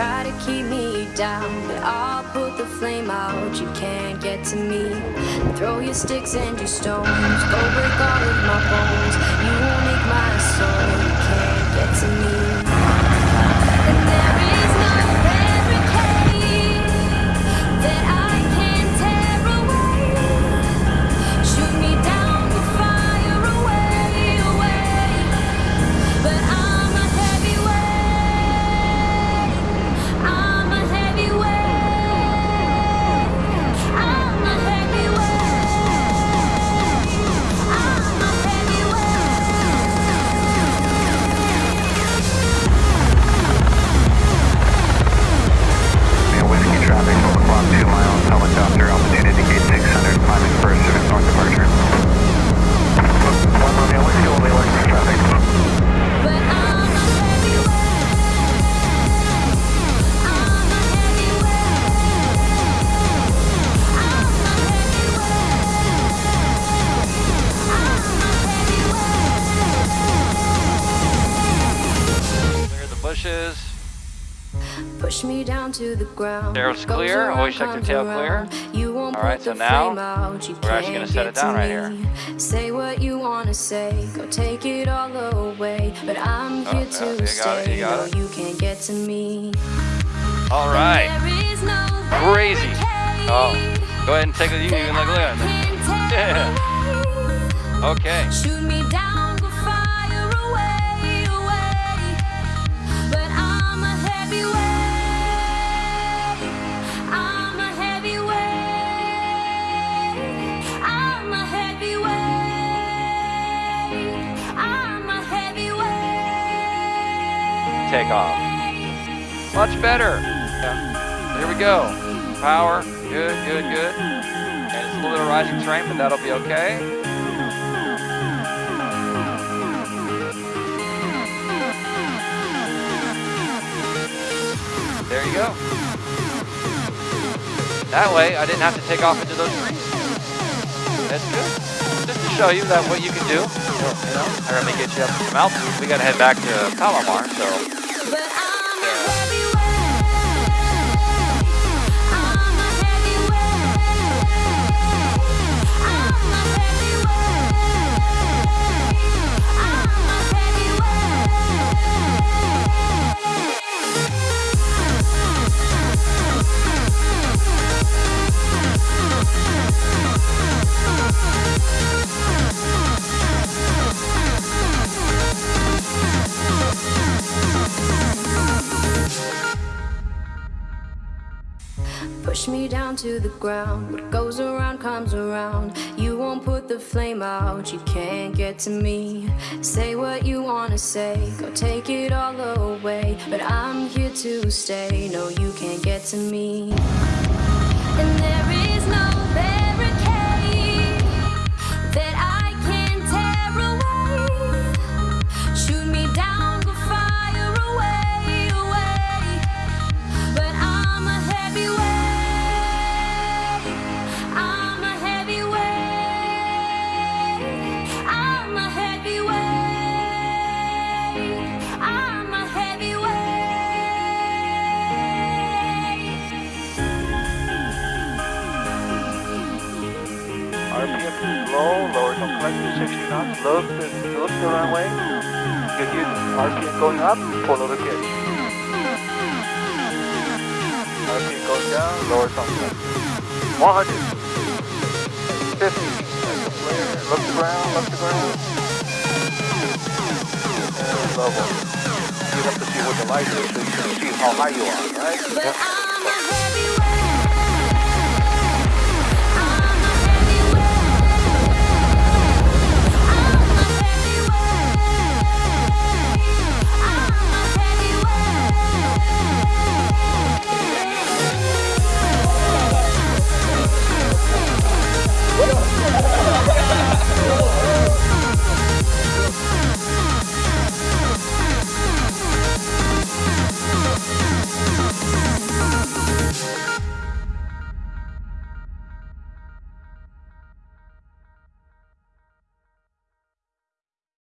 try to keep me down But I'll put the flame out, you can't get to me. Throw your sticks and your stones. Go break all of my bones. Push me down to the ground. Goes clear. Always check comes tail clear. You won't All right, so now flame out. You we're actually gonna set it down right here. Say what you wanna say. Go take it all away. But I'm Oh, here yeah, to you got it, stay. you got no, it. you can't get to me. All right. No Crazy. Oh, go ahead and take it. you can look, at. Yeah. Okay. Shoot me down, Take off. Much better. Yeah. Here we go. Power. Good, good, good. And it's a little bit of rising terrain, but that'll be okay. There you go. That way, I didn't have to take off into those trees. That's good. Just to show you that what you can do. You know, right, let me get you up to some altitude. We gotta head back to Palomar, so Push me down to the ground. What goes around comes around. You won't put the flame out. You can't get to me. Say what you wanna say. Go take it all away. But I'm here to stay. No, you can't get to me. And there is no barricade Low, lower some collective, 60 knots, look the, look the runway. You get RPM going up, pull over pitch. RPM goes down, lower some collective. 100. 50. The flare. Look the ground, look the ground. And level. You have to see what the light is so you can see how high you are, right? But heavyweight.